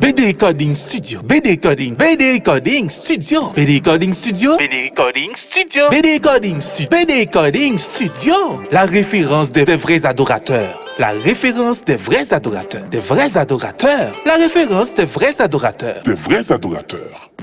BD Coding Studio. BD Coding. BD Coding Studio. BD Coding Studio. BD Coding Studio. BD Coding Studio. BD Coding Studio. La référence des, vrais adorateurs. La référence des vrais adorateurs. Des vrais adorateurs. La référence des vrais adorateurs. Des vrais adorateurs.